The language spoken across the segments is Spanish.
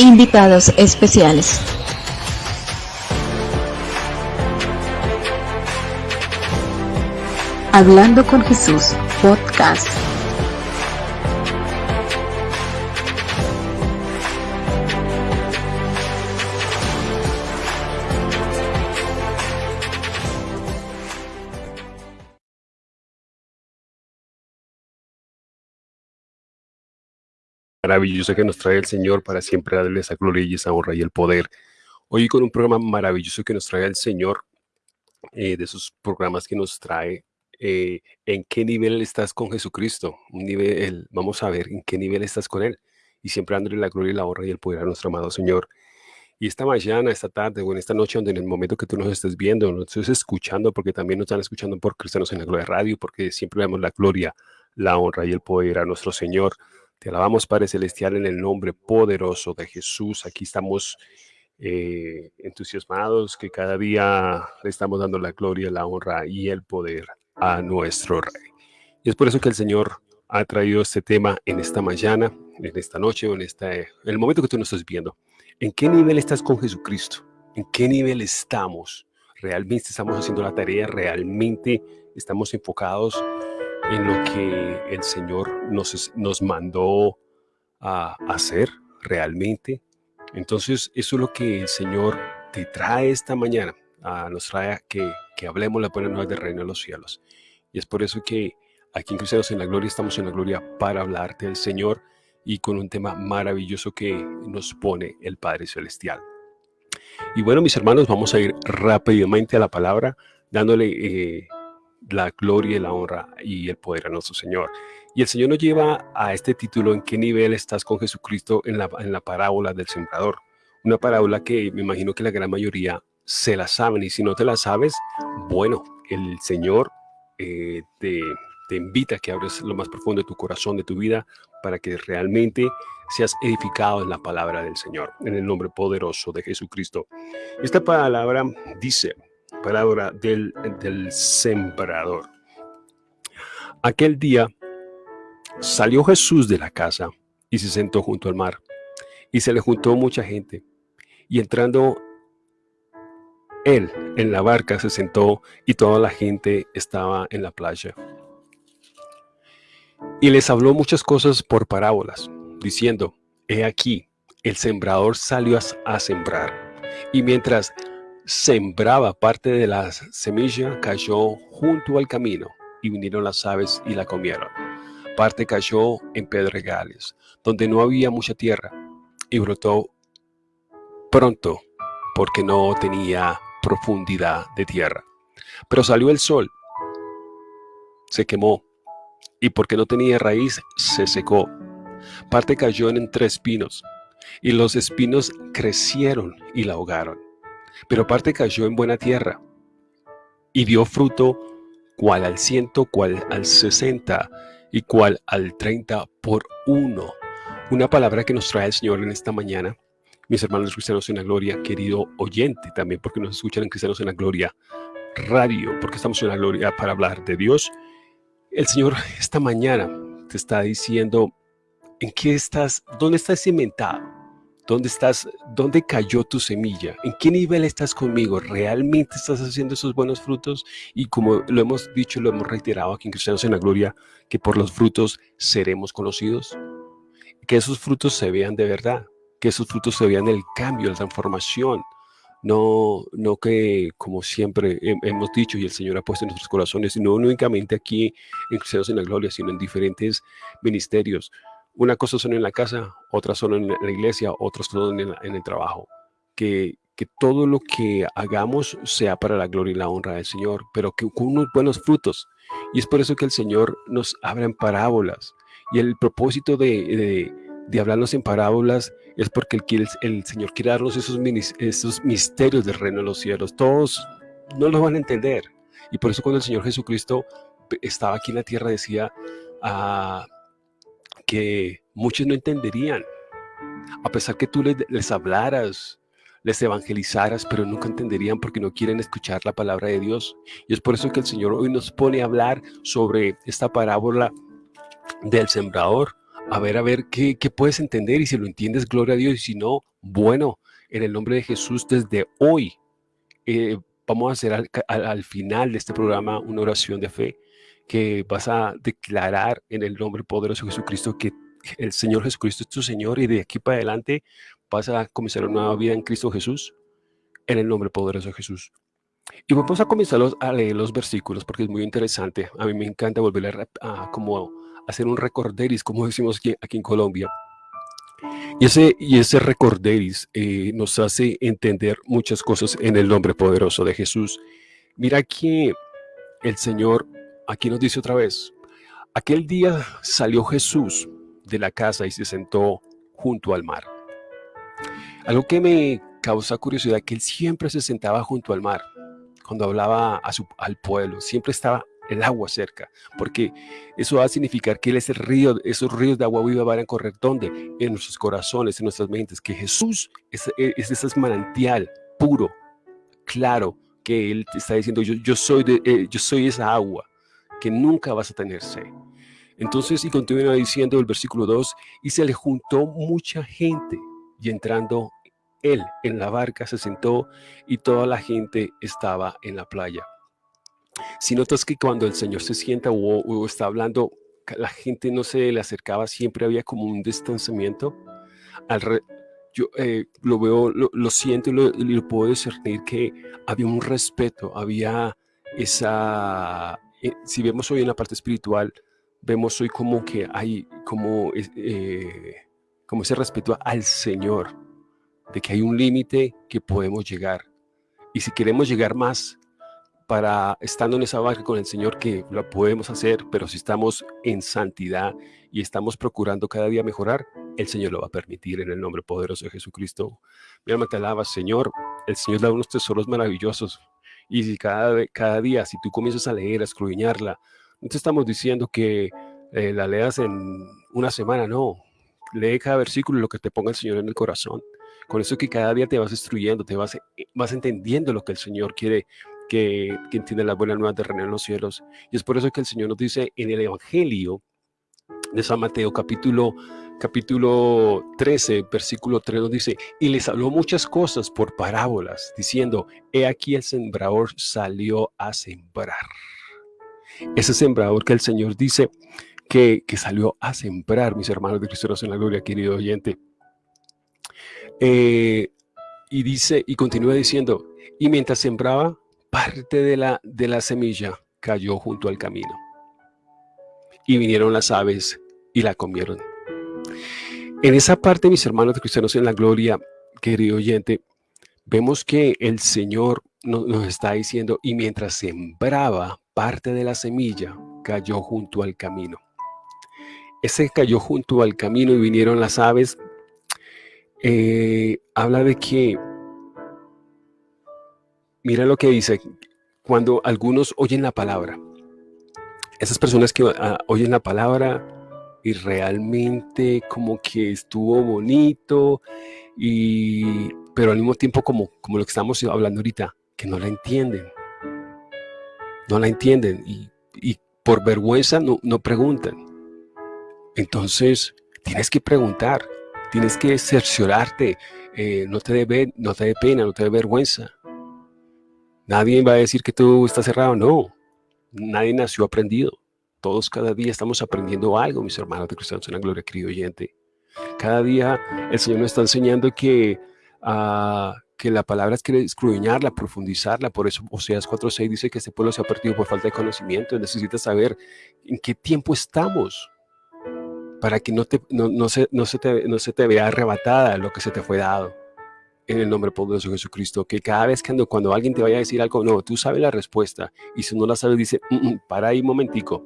invitados especiales. Hablando con Jesús, podcast. Maravilloso que nos trae el Señor para siempre darle esa gloria y esa honra y el poder. Hoy con un programa maravilloso que nos trae el Señor, eh, de esos programas que nos trae eh, en qué nivel estás con Jesucristo. Un nivel, vamos a ver en qué nivel estás con Él. Y siempre dándole la gloria y la honra y el poder a nuestro amado Señor. Y esta mañana, esta tarde o en esta noche, donde en el momento que tú nos estés viendo, nos estés escuchando, porque también nos están escuchando por Cristianos en la Gloria Radio, porque siempre damos la gloria, la honra y el poder a nuestro Señor. Te alabamos, Padre Celestial, en el nombre poderoso de Jesús. Aquí estamos eh, entusiasmados que cada día le estamos dando la gloria, la honra y el poder a nuestro Rey. Y es por eso que el Señor ha traído este tema en esta mañana, en esta noche o en, esta, en el momento que tú nos estás viendo. ¿En qué nivel estás con Jesucristo? ¿En qué nivel estamos? ¿Realmente estamos haciendo la tarea? ¿Realmente estamos enfocados en lo que el Señor nos, nos mandó a hacer realmente? Entonces, eso es lo que el Señor te trae esta mañana. nos trae que, que hablemos la buena nueva del reino de los cielos. Y es por eso que aquí en Cristianos en la Gloria estamos en la gloria para hablarte del Señor y con un tema maravilloso que nos pone el Padre Celestial. Y bueno, mis hermanos, vamos a ir rápidamente a la palabra, dándole eh, la gloria y la honra y el poder a nuestro Señor. Y el Señor nos lleva a este título, ¿en qué nivel estás con Jesucristo en la, en la parábola del sembrador? Una parábola que me imagino que la gran mayoría se la saben y si no te la sabes, bueno, el Señor eh, te, te invita a que abres lo más profundo de tu corazón, de tu vida, para que realmente seas edificado en la palabra del Señor, en el nombre poderoso de Jesucristo. Esta palabra dice, palabra del, del sembrador. Aquel día salió Jesús de la casa y se sentó junto al mar. Y se le juntó mucha gente. Y entrando él en la barca se sentó y toda la gente estaba en la playa. Y les habló muchas cosas por parábolas, diciendo, He aquí, el sembrador salió a sembrar. Y mientras sembraba parte de la semilla, cayó junto al camino, y vinieron las aves y la comieron. Parte cayó en pedregales, donde no había mucha tierra, y brotó pronto, porque no tenía profundidad de tierra. Pero salió el sol, se quemó, y porque no tenía raíz, se secó. Parte cayó en entre espinos, y los espinos crecieron y la ahogaron pero parte cayó en buena tierra y dio fruto cual al ciento, cual al sesenta y cual al treinta por uno. Una palabra que nos trae el Señor en esta mañana, mis hermanos cristianos en la gloria, querido oyente también, porque nos escuchan en Cristianos en la Gloria Radio, porque estamos en la gloria para hablar de Dios. El Señor esta mañana te está diciendo, ¿en qué estás? ¿Dónde estás cimentado? ¿Dónde estás? ¿Dónde cayó tu semilla? ¿En qué nivel estás conmigo? ¿Realmente estás haciendo esos buenos frutos? Y como lo hemos dicho, lo hemos reiterado aquí en Cristianos en la Gloria, que por los frutos seremos conocidos. Que esos frutos se vean de verdad, que esos frutos se vean el cambio, la transformación. No, no que, como siempre hemos dicho y el Señor ha puesto en nuestros corazones, no únicamente aquí en Cristianos en la Gloria, sino en diferentes ministerios, una cosa son en la casa, otras son en la iglesia, otras son en, el trabajo. Que, que, todo lo que hagamos sea para la gloria y la honra del Señor, pero que con unos buenos frutos. Y es por eso que el Señor nos habla en parábolas. Y el propósito de, de, hablarnos en parábolas es porque el, el, Señor quiere darnos esos, esos misterios del reino de los cielos. Todos no los van a entender. Y por eso cuando el Señor Jesucristo estaba aquí en la tierra decía, ah, que muchos no entenderían. A pesar que tú les, hablaras, les evangelizaras, pero nunca entenderían porque no quieren escuchar la palabra de Dios. Y es por eso que el Señor hoy nos pone a hablar sobre esta parábola del sembrador, a ver, a ver qué, puedes entender y si lo entiendes, gloria a Dios. Y si no, bueno, en el nombre de Jesús, desde hoy eh, vamos a hacer al, final de este programa una oración de fe que vas a declarar en el nombre poderoso de Jesucristo que el Señor Jesucristo es tu Señor y de aquí para adelante vas a comenzar una nueva vida en Cristo Jesús, en el nombre poderoso de Jesús. Y vamos a comenzar a leer los versículos porque es muy interesante. A mí me encanta volver a, a como hacer un recorderis, como decimos aquí, aquí en Colombia. Y ese, y ese recorderis eh, nos hace entender muchas cosas en el nombre poderoso de Jesús. Mira que el Señor aquí nos dice otra vez, aquel día salió Jesús de la casa y se sentó junto al mar. Algo que me causa curiosidad, que él siempre se sentaba junto al mar, cuando hablaba al pueblo, siempre estaba el agua cerca, porque eso va a significar que Él es el río, esos ríos de agua viva van a correr donde? En nuestros corazones, en nuestras mentes, que Jesús es, es ese manantial puro, claro, que Él está diciendo, yo, yo, soy de, eh, yo soy esa agua, que nunca vas a tener sed. Entonces, y continúa diciendo el versículo 2, y se le juntó mucha gente, y entrando él en la barca se sentó, y toda la gente estaba en la playa. Si notas que cuando el Señor se sienta o, está hablando, la gente no se le acercaba, siempre había como un distanciamiento. Al yo eh, lo veo, lo, siento y lo, puedo discernir que había un respeto, había esa, eh, si vemos hoy en la parte espiritual, vemos hoy como que hay como, eh, como ese respeto al Señor, de que hay un límite que podemos llegar. Y si queremos llegar más, para estando en esa barca con el Señor que lo podemos hacer, pero si estamos en santidad y estamos procurando cada día mejorar, el Señor lo va a permitir en el nombre poderoso de Jesucristo. Mi alma te alaba, Señor. El Señor da unos tesoros maravillosos. Y si cada, cada día, si tú comienzas a leer, a escruñarla, no te estamos diciendo que eh, la leas en una semana, no. Lee cada versículo lo que te ponga el Señor en el corazón. Con eso que cada día te vas instruyendo, te vas, vas entendiendo lo que el Señor quiere que, que entiende las buenas nuevas de reino en los cielos. Y es por eso que el Señor nos dice en el Evangelio de San Mateo capítulo, capítulo 13, versículo 3 nos dice, y les habló muchas cosas por parábolas, diciendo, he aquí el sembrador salió a sembrar. Ese sembrador que el Señor dice que, que salió a sembrar, mis hermanos de Cristo en la gloria, querido oyente. Eh, y dice, y continúa diciendo, y mientras sembraba, parte de la, de la semilla cayó junto al camino. Y vinieron las aves y la comieron. En esa parte, mis hermanos cristianos en la gloria, querido oyente, vemos que el Señor nos, nos está diciendo, y mientras sembraba parte de la semilla, cayó junto al camino. Ese cayó junto al camino y vinieron las aves. Eh, habla de que Mira lo que dice, cuando algunos oyen la palabra, esas personas que ah, oyen la palabra y realmente como que estuvo bonito, y, pero al mismo tiempo como, como lo que estamos hablando ahorita, que no la entienden. No la entienden y, por vergüenza no, no preguntan. Entonces, tienes que preguntar, tienes que cerciorarte, eh, no, te dé, no te dé pena, no te dé vergüenza. Nadie va a decir que tú estás cerrado, no. Nadie nació aprendido. Todos cada día estamos aprendiendo algo, mis hermanos de Cristianos en la Gloria, querido oyente. Cada día el Señor nos está enseñando que, uh, que la palabra es que escudriñarla, profundizarla. Por eso Oseas 4.6 dice que este pueblo se ha perdido por falta de conocimiento. Necesitas saber en qué tiempo estamos para que no, te, no, no, se, no, se te, no se te vea arrebatada lo que se te fue dado en el nombre poderoso de Jesucristo, que cada vez que cuando alguien te vaya a decir algo, no, tú sabes la respuesta, y si no la sabes, dice, mm, mm, para ahí un momentico,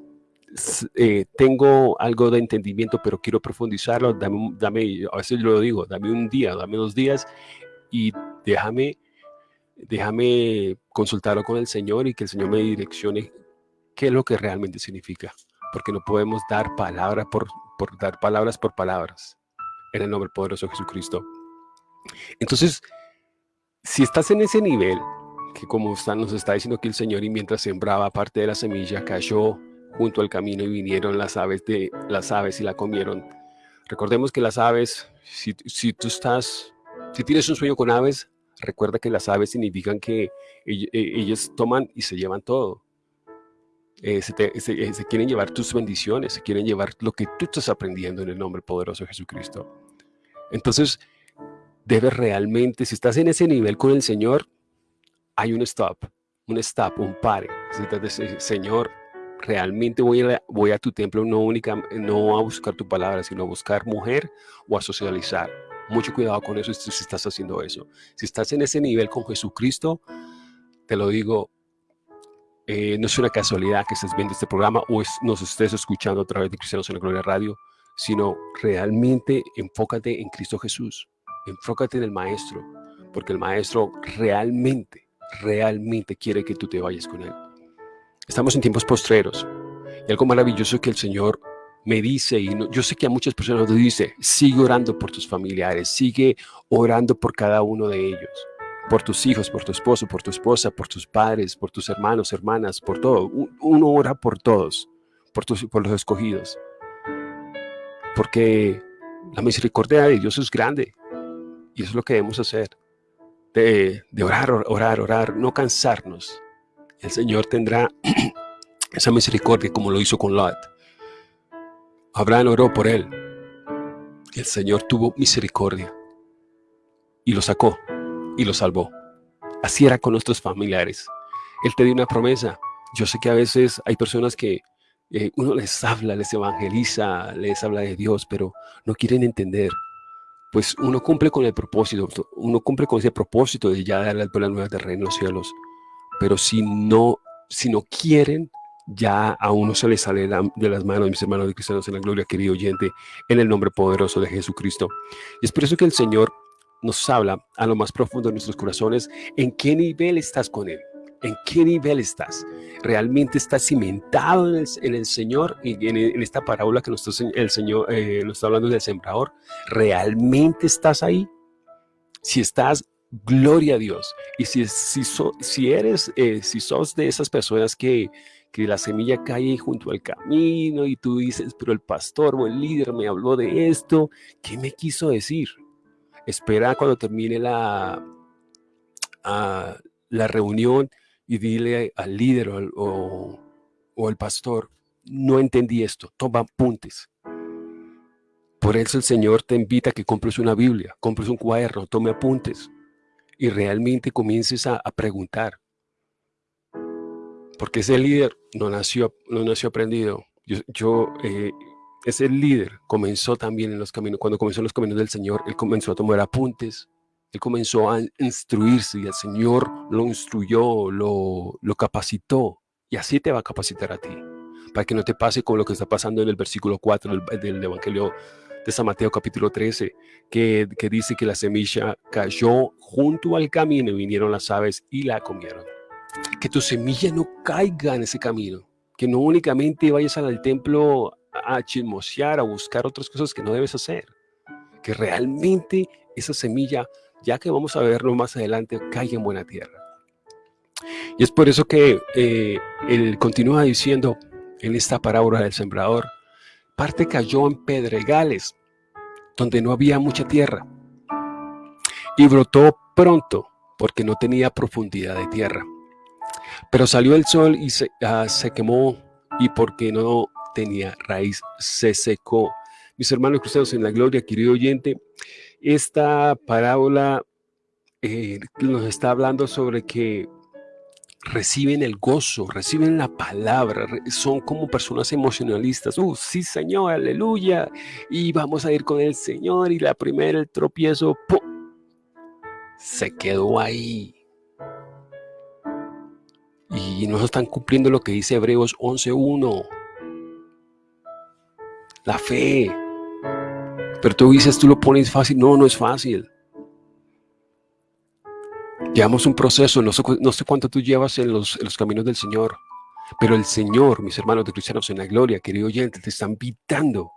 eh, tengo algo de entendimiento, pero quiero profundizarlo, dame, dame, a veces lo digo, dame un día, dame dos días, y déjame, déjame consultarlo con el Señor y que el Señor me direccione qué es lo que realmente significa, porque no podemos dar palabras por, por dar palabras por palabras, en el nombre poderoso de Jesucristo. Entonces, si estás en ese nivel, que como nos está diciendo aquí el Señor, y mientras sembraba parte de la semilla, cayó junto al camino y vinieron las aves, de, las aves y la comieron. Recordemos que las aves, si, si tú estás, si tienes un sueño con aves, recuerda que las aves significan que eh, ellas toman y se llevan todo. Eh, eh, se quieren llevar tus bendiciones, se quieren llevar lo que tú estás aprendiendo en el nombre poderoso de Jesucristo. Entonces, debes realmente, si estás en ese nivel con el Señor, hay un stop, un stop, un pare. Necesitas decir, Señor, realmente voy a, voy a tu templo no, única, no a buscar tu palabra, sino a buscar mujer o a socializar. Mucho cuidado con eso si estás haciendo eso. Si estás en ese nivel con Jesucristo, te lo digo, eh, no es una casualidad que estés viendo este programa o es- nos estés escuchando a través de Cristianos en la Gloria Radio, sino realmente enfócate en Cristo Jesús, enfócate en el Maestro, porque el Maestro realmente, realmente quiere que tú te vayas con Él. Estamos en tiempos postreros y algo maravilloso que el Señor me dice, y no- yo sé que a muchas personas nos dice, sigue orando por tus familiares, sigue orando por cada uno de ellos por tus hijos, por tu esposo, por tu esposa, por tus padres, por tus hermanos, hermanas, por todo. Uno ora por todos, por, tus, por los escogidos. Porque la misericordia de Dios es grande y eso es lo que debemos hacer. De, de orar, or- orar, orar, no cansarnos. El Señor tendrá esa misericordia como lo hizo con Lot. Abraham oró por él. El Señor tuvo misericordia y lo sacó y lo salvó. Así era con nuestros familiares. Él te dio una promesa. Yo sé que a veces hay personas que eh, uno les habla, les evangeliza, les habla de Dios, pero no quieren entender. Pues uno cumple con el propósito, uno cumple con ese propósito de ya dar las buenas nuevas del reino de los cielos. Pero si no, si no quieren, ya a uno se le sale de las manos, mis hermanos de cristianos en la gloria, querido oyente, en el nombre poderoso de Jesucristo. Y es por eso que el Señor nos habla a lo más profundo de nuestros corazones en qué nivel estás con Él, en qué nivel estás. ¿Realmente estás cimentado en el, en el Señor y en, en esta parábola que nos está, el Señor eh, nos está hablando del sembrador? ¿Realmente estás ahí? Si estás, gloria a Dios. Y si, si, si eres, eh, si sos de esas personas que, que la semilla cae junto al camino y tú dices, pero el pastor o el líder me habló de esto, ¿qué me quiso decir? espera cuando termine la, ah, la reunión y dile al líder o, o, o al pastor, no entendí esto, toma apuntes. Por eso el Señor te invita a que compres una Biblia, compres un cuaderno, tome apuntes y realmente comiences a, preguntar. Porque ese líder no nació, no nació aprendido. Yo, yo, eh, ese líder comenzó también en los caminos, cuando comenzó en los caminos del Señor, él comenzó a tomar apuntes, él comenzó a instruirse y el Señor lo instruyó, lo, lo capacitó y así te va a capacitar a ti, para que no te pase con lo que está pasando en el versículo 4 del, del Evangelio de San Mateo capítulo 13, que, que dice que la semilla cayó junto al camino y vinieron las aves y la comieron. Que tu semilla no caiga en ese camino, que no únicamente vayas al templo a chismosear, a buscar otras cosas que no debes hacer. Que realmente esa semilla, ya que vamos a verlo más adelante, caiga en buena tierra. Y es por eso que eh, él continúa diciendo en esta parábola del sembrador, parte cayó en pedregales, donde no había mucha tierra, y brotó pronto, porque no tenía profundidad de tierra. Pero salió el sol y se, ah, se quemó, y porque no tenía raíz, se secó. Mis hermanos cristianos en la gloria, querido oyente, esta parábola eh, nos está hablando sobre que reciben el gozo, reciben la palabra, son como personas emocionalistas. Uh, sí, Señor, aleluya. Y vamos a ir con el Señor. Y la primera, el tropiezo, se quedó ahí. Y no están cumpliendo lo que dice Hebreos 11.1. La fe. Pero tú dices, tú lo pones fácil. No, no es fácil. Llevamos un proceso, no sé, cuánto tú llevas en los, caminos del Señor, pero el Señor, mis hermanos de cristianos en la gloria, querido oyente, te está invitando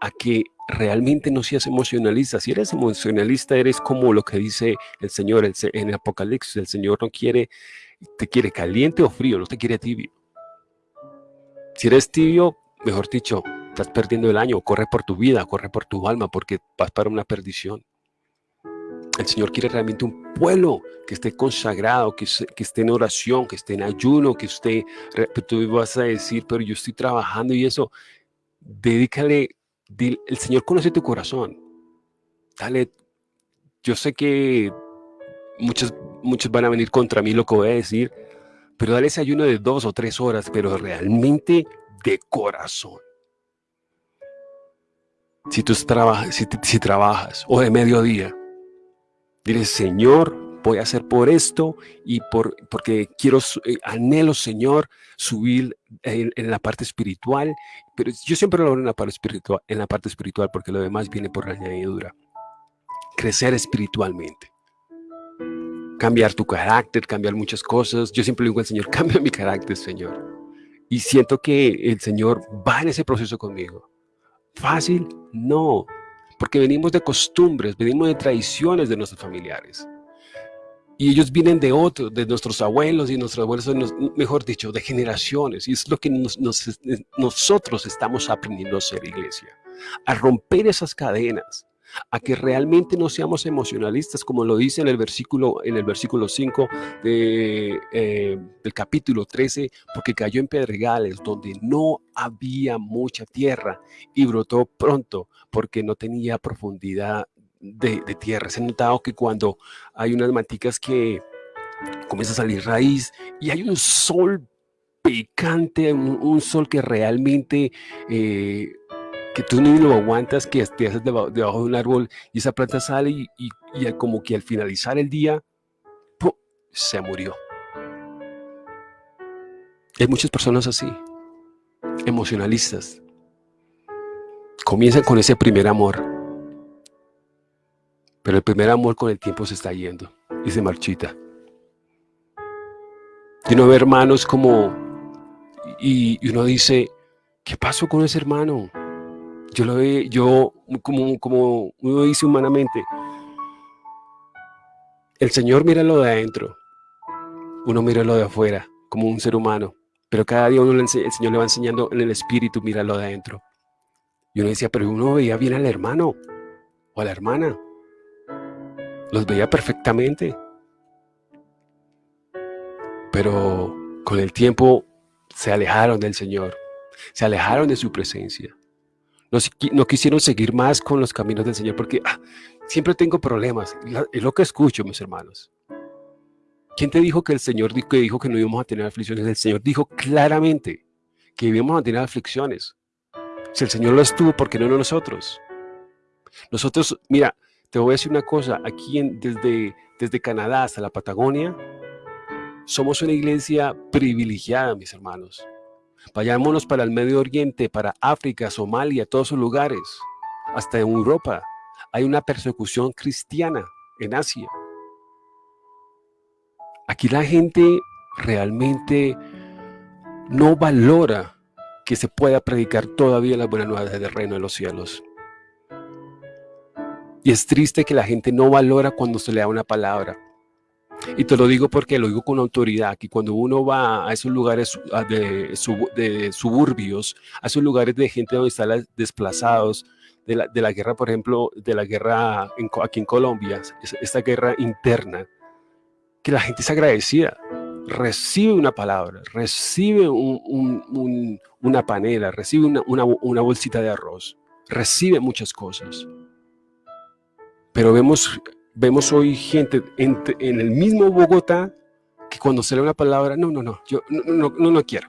a que realmente no seas emocionalista. Si eres emocionalista, eres como lo que dice el Señor el en el Apocalipsis. El Señor no quiere, te quiere caliente o frío, no te quiere tibio. Si eres tibio, mejor dicho, Estás perdiendo el año, corre por tu vida, corre por tu alma, porque vas para una perdición. El Señor quiere realmente un pueblo que esté consagrado, que, esté en oración, que esté en ayuno, que esté... Tú vas a decir, pero yo estoy trabajando y eso. Dedícale, el Señor conoce tu corazón. Dale, yo sé que muchos, muchos van a venir contra mí lo que voy a decir, pero dale ese ayuno de dos o tres horas, pero realmente de corazón. Si tú trabajas, si, trabajas o de mediodía, dile, Señor, voy a hacer por esto y por, porque quiero, eh, anhelo, Señor, subir en, la parte espiritual, pero yo siempre lo hago en la parte espiritual, en la parte espiritual porque lo demás viene por la añadidura. Crecer espiritualmente. Cambiar tu carácter, cambiar muchas cosas. Yo siempre digo al Señor, cambia mi carácter, Señor. Y siento que el Señor va en ese proceso conmigo. ¿Fácil? No, porque venimos de costumbres, venimos de tradiciones de nuestros familiares. Y ellos vienen de otros, de nuestros abuelos y nuestros abuelos, mejor dicho, de generaciones. Y es lo que nosotros estamos aprendiendo a ser iglesia. A romper esas cadenas a que realmente no seamos emocionalistas, como lo dice en el versículo, en el versículo 5 de, eh, del capítulo 13, porque cayó en pedregales donde no había mucha tierra y brotó pronto porque no tenía profundidad de, tierra. Se ha notado que cuando hay unas maticas que comienza a salir raíz y hay un sol picante, un, sol que realmente eh, que tú ni lo aguantas, que te haces debajo, de un árbol y esa planta sale y, y, como que al finalizar el día, se murió. Hay muchas personas así, emocionalistas. Comienzan con ese primer amor, pero el primer amor con el tiempo se está yendo y se marchita. Y uno ve hermanos como, y, y uno dice, ¿qué pasó con ese hermano? Yo lo veo, yo como, como uno dice humanamente, el Señor mira lo de adentro, uno mira lo de afuera, como un ser humano, pero cada día uno el Señor le va enseñando en el espíritu, mira lo de adentro. Y uno decía, pero uno veía bien al hermano o a la hermana, los veía perfectamente, pero con el tiempo se alejaron del Señor, se alejaron de su presencia no, quisieron seguir más con los caminos del Señor porque ah, siempre tengo problemas. Es lo que escucho, mis hermanos. ¿Quién te dijo que el Señor dijo que, dijo que no íbamos a tener aflicciones? El Señor dijo claramente que íbamos a tener aflicciones. Si el Señor lo estuvo, ¿por qué no nosotros? Nosotros, mira, te voy a decir una cosa, aquí desde, desde Canadá hasta la Patagonia, somos una iglesia privilegiada, mis hermanos. Vayámonos para el Medio Oriente, para África, Somalia, todos esos lugares, hasta en Europa. Hay una persecución cristiana en Asia. Aquí la gente realmente no valora que se pueda predicar todavía las buenas nuevas del reino de los cielos. Y es triste que la gente no valora cuando se le da una palabra. Y te lo digo porque lo digo con autoridad, que cuando uno va a esos lugares de, suburbios, a esos lugares de gente donde están desplazados, de la, de la guerra, por ejemplo, de la guerra aquí en Colombia, esta guerra interna, que la gente es agradecida, recibe una palabra, recibe una panela, recibe una, una bolsita de arroz, recibe muchas cosas. Pero vemos vemos hoy gente en, el mismo Bogotá que cuando se lee una palabra, no, no, no, yo no, no, no, quiero.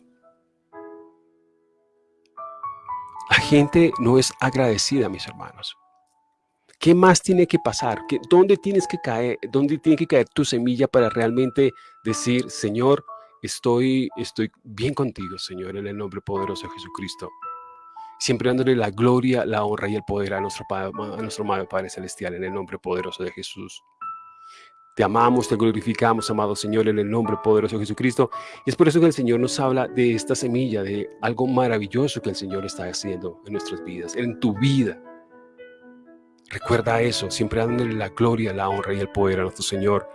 La gente no es agradecida, mis hermanos. ¿Qué más tiene que pasar? ¿Dónde tienes que caer? ¿Dónde tiene que caer tu semilla para realmente decir, Señor, estoy, estoy bien contigo, Señor, en el nombre poderoso de Jesucristo? Siempre dándole la gloria, la honra y el poder a nuestro, Padre, a nuestro amado Padre Celestial en el nombre poderoso de Jesús. Te amamos, te glorificamos, amado Señor, en el nombre poderoso de Jesucristo. Y es por eso que el Señor nos habla de esta semilla, de algo maravilloso que el Señor está haciendo en nuestras vidas, en tu vida. Recuerda eso, siempre dándole la gloria, la honra y el poder a nuestro Señor.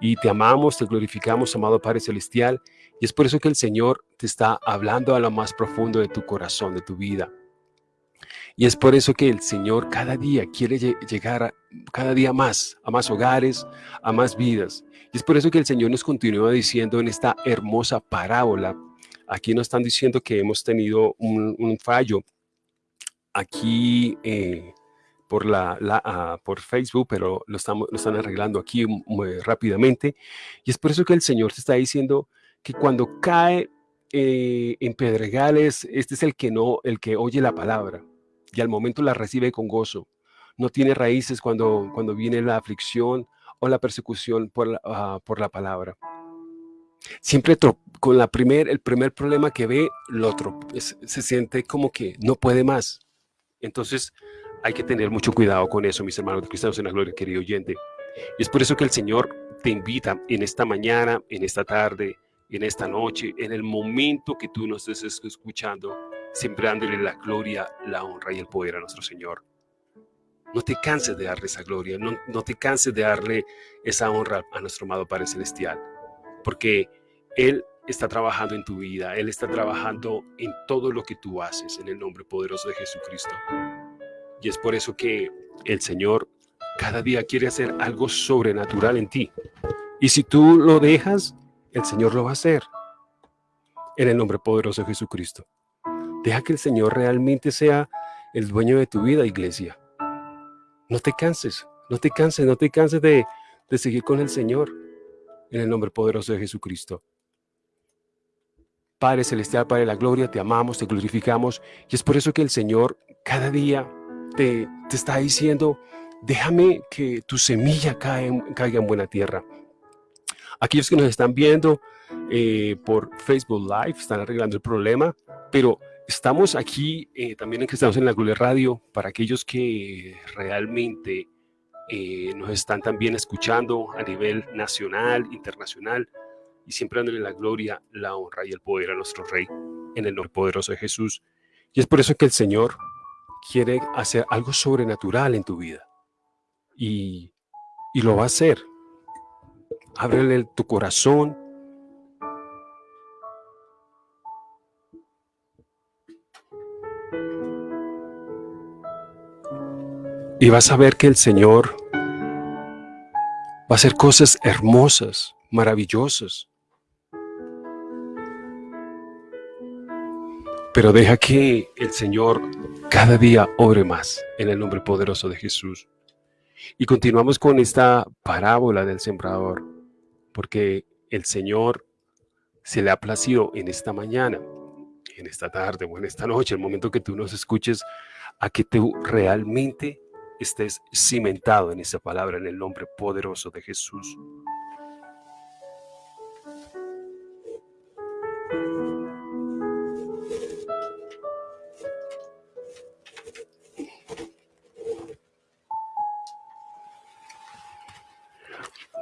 Y te amamos, te glorificamos, amado Padre Celestial. Y es por eso que el Señor te está hablando a lo más profundo de tu corazón, de tu vida Y es por eso que el Señor cada día quiere llegar cada día más, a más hogares, a más vidas. Y es por eso que el Señor nos continúa diciendo en esta hermosa parábola, aquí nos están diciendo que hemos tenido un, fallo aquí eh, por, la, por Facebook, pero lo, estamos, están arreglando aquí muy rápidamente. Y es por eso que el Señor te está diciendo que cuando cae eh, en pedregales, este es el que no, el que oye la palabra y al momento la recibe con gozo. No tiene raíces cuando, cuando viene la aflicción o la persecución por la, ah, por la palabra. Siempre con la primer, el primer problema que ve, lo otro se siente como que no puede más. Entonces hay que tener mucho cuidado con eso, mis hermanos cristianos en la gloria, querido oyente. Y es por eso que el Señor te invita en esta mañana, en esta tarde, en esta noche, en el momento que tú nos estés escuchando, sembrándole la gloria, la honra y el poder a nuestro Señor. No te canses de darle esa gloria, no, no te canses de darle esa honra a nuestro amado Padre Celestial, porque Él está trabajando en tu vida, Él está trabajando en todo lo que tú haces, en el nombre poderoso de Jesucristo. Y es por eso que el Señor cada día quiere hacer algo sobrenatural en ti. Y si tú lo dejas, el Señor lo va a hacer. En el nombre poderoso de Jesucristo. Deja que el Señor realmente sea el dueño de tu vida, iglesia. No te canses, no te canses, no te canses de, seguir con el Señor. En el nombre poderoso de Jesucristo. Padre Celestial, Padre de la Gloria, te amamos, te glorificamos. Y es por eso que el Señor cada día te, te está diciendo, déjame que tu semilla caiga en buena tierra. Aquellos que nos están viendo eh, por Facebook Live están arreglando el problema, pero Estamos aquí eh, también en que estamos en la Gloria Radio para aquellos que realmente eh, nos están también escuchando a nivel nacional, internacional y siempre dándole la gloria, la honra y el poder a nuestro Rey en el nombre poderoso de Jesús. Y es por eso que el Señor quiere hacer algo sobrenatural en tu vida y, y lo va a hacer. Ábrele tu corazón, Y vas a ver que el Señor va a hacer cosas hermosas, maravillosas. Pero deja que el Señor cada día obre más en el nombre poderoso de Jesús. Y continuamos con esta parábola del sembrador, porque el Señor se le ha placido en esta mañana, en esta tarde o en esta noche, el momento que tú nos escuches, a que tú realmente estés cimentado en esa palabra en el nombre poderoso de Jesús.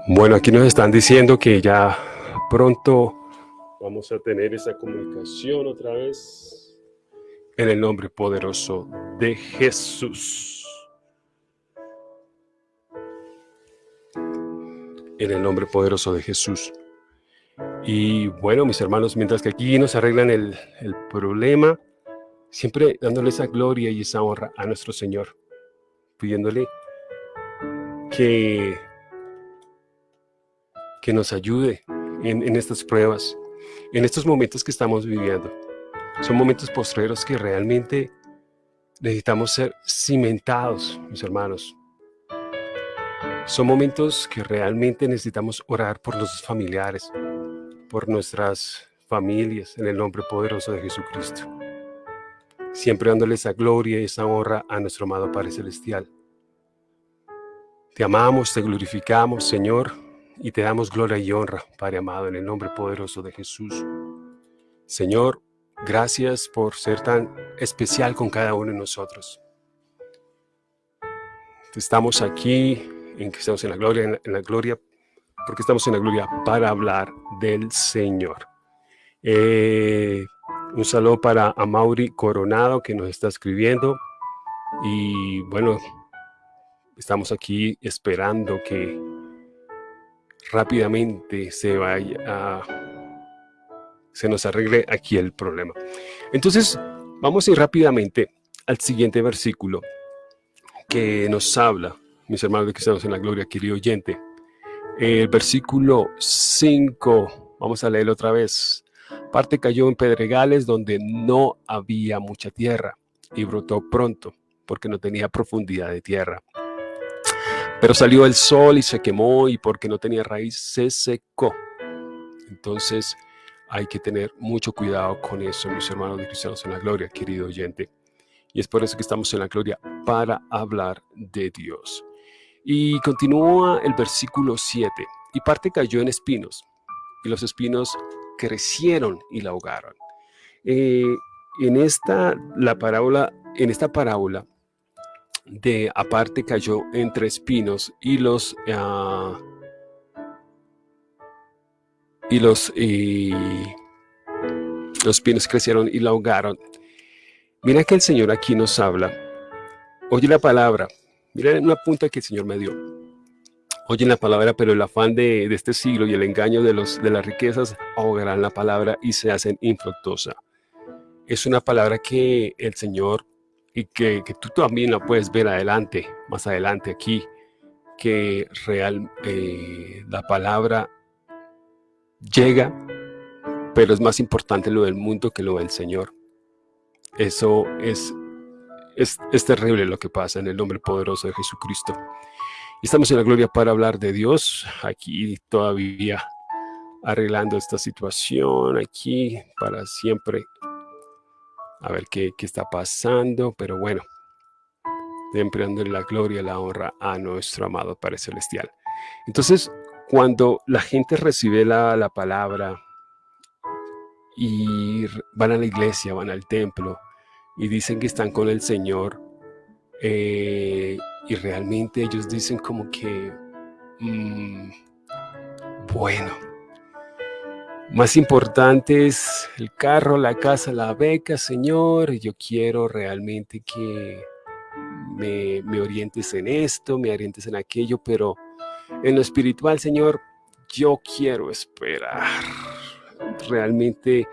Bueno, aquí nos están diciendo que ya pronto vamos a tener esa comunicación otra vez en el nombre poderoso de Jesús. En el nombre poderoso de Jesús. Y bueno, mis hermanos, mientras que aquí nos arreglan el, problema, siempre dándole esa gloria y esa honra a nuestro Señor, pidiéndole que, que nos ayude en, en estas pruebas, en estos momentos que estamos viviendo. Son momentos postreros que realmente necesitamos ser cimentados, mis hermanos, son momentos que realmente necesitamos orar por los familiares, por nuestras familias, en el nombre poderoso de Jesucristo. Siempre dándole esa gloria y esa honra a nuestro amado Padre Celestial. Te amamos, te glorificamos, Señor, y te damos gloria y honra, Padre amado, en el nombre poderoso de Jesús. Señor, gracias por ser tan especial con cada uno de nosotros. Estamos aquí en que estamos en la gloria, en la, gloria, porque estamos en la gloria para hablar del Señor. Eh, un saludo para Amaury Coronado que nos está escribiendo y bueno, estamos aquí esperando que rápidamente se vaya a, se nos arregle aquí el problema. Entonces, vamos a ir rápidamente al siguiente versículo que nos habla, mis hermanos de cristianos en la gloria, querido oyente. El versículo 5, vamos a leerlo otra vez. Parte cayó en pedregales donde no había mucha tierra y brotó pronto porque no tenía profundidad de tierra. Pero salió el sol y se quemó y porque no tenía raíz se secó. Entonces hay que tener mucho cuidado con eso, mis hermanos de cristianos en la gloria, querido oyente. Y es por eso que estamos en la gloria para hablar de Dios. Y continúa el versículo 7. Y parte cayó en espinos, y los espinos crecieron y la ahogaron. Eh, en esta la parábola, en esta parábola de aparte cayó entre espinos y los uh, y los, los pinos crecieron y la ahogaron. Mira que el Señor aquí nos habla. Oye la palabra. Mira una punta que el Señor me dio. Oye la palabra, pero el afán de, este siglo y el engaño de, los, de las riquezas ahogarán la palabra y se hacen infructuosa. Es una palabra que el Señor, y que, que, tú también la puedes ver adelante, más adelante aquí, que real, eh, la palabra llega, pero es más importante lo del mundo que lo del Señor. Eso es, es, terrible lo que pasa en el nombre poderoso de Jesucristo. Estamos en la gloria para hablar de Dios, aquí todavía arreglando esta situación, aquí para siempre, a ver qué, qué está pasando, pero bueno, siempre dándole la gloria, la honra a nuestro amado Padre Celestial. Entonces, cuando la gente recibe la, palabra y van a la iglesia, van al templo y dicen que están con el Señor eh, y realmente ellos dicen como que, mm, bueno, más importante es el carro, la casa, la beca, Señor, yo quiero realmente que me, me orientes en esto, me orientes en aquello, pero en lo espiritual, Señor, yo quiero esperar. Realmente,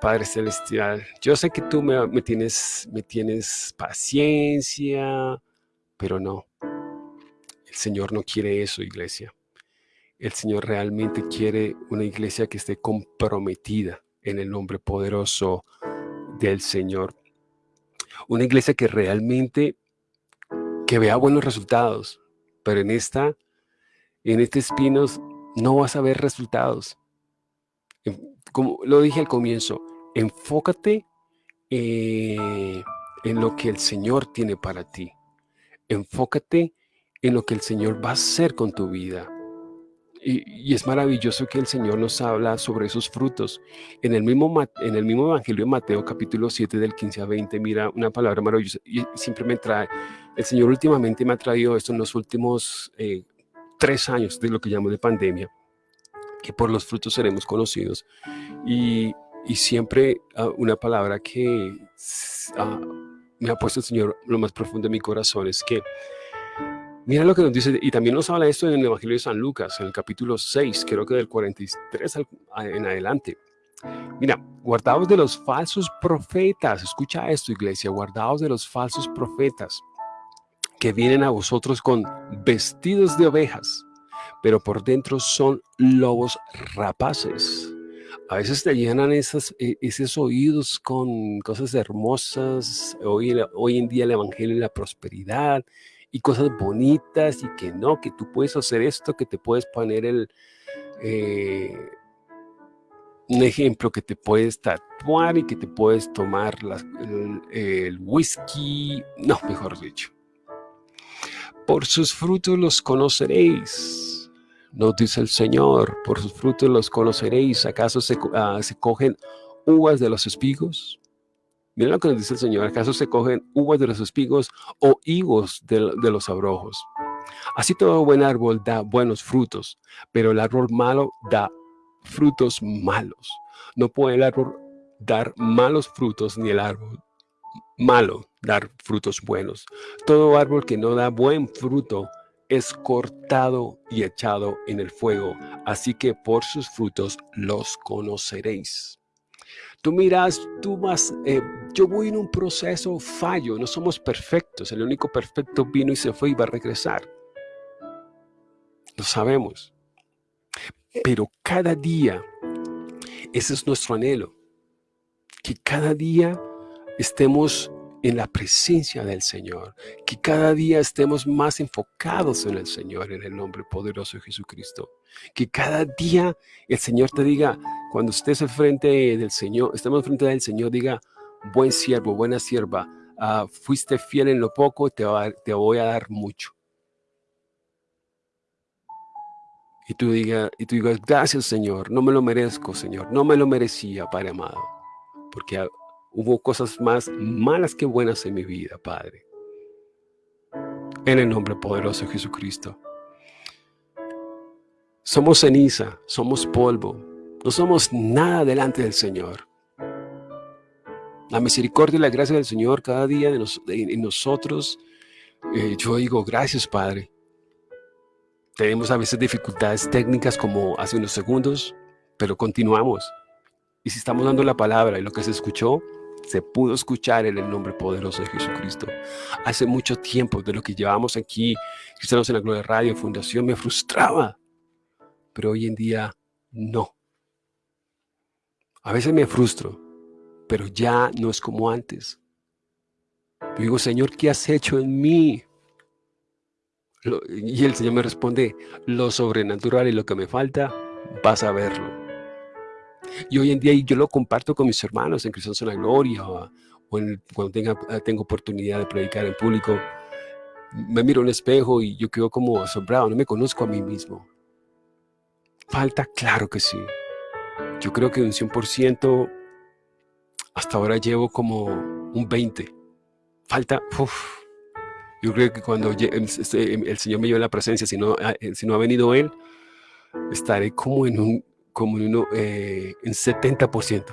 Padre Celestial, yo sé que tú me, me, tienes, me tienes paciencia, pero no. El Señor no quiere eso, iglesia. El Señor realmente quiere una iglesia que esté comprometida en el nombre poderoso del Señor. Una iglesia que realmente que vea buenos resultados, pero en esta, en este espinos no vas a ver resultados. Como lo dije al comienzo, enfócate eh, en lo que el Señor tiene para ti. Enfócate en lo que el Señor va a hacer con tu vida. Y, es maravilloso que el Señor nos habla sobre esos frutos. En el, mismo, en el mismo Evangelio de Mateo, capítulo 7, del 15 a 20, mira una palabra maravillosa y siempre me trae. El Señor últimamente me ha traído esto en los últimos eh, tres años de lo que llamo de pandemia, que por los frutos seremos conocidos. Y, y siempre uh, una palabra que uh, me ha puesto el Señor lo más profundo de mi corazón es que Mira lo que nos dice, y también nos habla esto en el Evangelio de San Lucas, en el capítulo 6, creo que del 43 en adelante. Mira, guardaos de los falsos profetas, escucha esto iglesia, guardaos de los falsos profetas que vienen a vosotros con vestidos de ovejas, pero por dentro son lobos rapaces. A veces te llenan esas, e, esos oídos con cosas hermosas, hoy, en día el Evangelio y la prosperidad, y cosas bonitas y que no, que tú puedes hacer esto, que te puedes poner el... Eh, un ejemplo que te puedes tatuar y que te puedes tomar el, whisky, no, mejor dicho. Por sus frutos los conoceréis, nos dice el Señor, por sus frutos los conoceréis. ¿Acaso se, ah, se cogen uvas de los espigos Miren lo que nos dice el Señor, ¿acaso se cogen uvas de los espigos o higos de, los abrojos? Así todo buen árbol da buenos frutos, pero el árbol malo da frutos malos. No puede el árbol dar malos frutos ni el árbol malo dar frutos buenos. Todo árbol que no da buen fruto es cortado y echado en el fuego, así que por sus frutos los conoceréis. Tú miras, tú vas, eh, yo voy en un proceso fallo, no somos perfectos, el único perfecto vino y se fue y va a regresar. Lo sabemos. Pero cada día, ese es nuestro anhelo, que cada día estemos en la presencia del Señor, que cada día estemos más enfocados en el Señor, en el nombre poderoso de Jesucristo. Que cada día el Señor te diga, cuando estés frente del Señor, estemos frente del Señor, diga, buen siervo, buena sierva, ah, fuiste fiel en lo poco, te, te voy a dar mucho. Y tú, diga, y tú digas, gracias Señor, no me lo merezco Señor, no me lo merecía Padre amado, porque hubo cosas más malas que buenas en mi vida, Padre. En el nombre poderoso de Jesucristo. Somos ceniza, somos polvo, no somos nada delante del Señor. La misericordia y la gracia del Señor cada día en nosotros, eh, yo digo, gracias Padre. Tenemos a veces dificultades técnicas como hace unos segundos, pero continuamos. Y si estamos dando la palabra y lo que se escuchó, se pudo escuchar en el nombre poderoso de Jesucristo. Hace mucho tiempo de lo que llevamos aquí, Cristianos en la Gloria Radio, Fundación, me frustraba. Pero hoy en día, no. A veces me frustro, pero ya no es como antes. Digo, Señor, ¿qué has hecho en mí? y el Señor me responde, lo sobrenatural y lo que me falta, vas a verlo. Y hoy en día yo lo comparto con mis hermanos en Cristo en la Gloria o, cuando tenga, eh, tengo oportunidad de predicar en público. Me miro en un espejo y yo quedo como asombrado, no me conozco a mí mismo. Falta, claro que sí. Yo creo que un 100%, hasta ahora llevo como un 20. Falta, uff. Yo creo que cuando este, el Señor me lleve la presencia, si no, eh, si no ha venido Él, estaré como en un como en, uno, eh, en 70%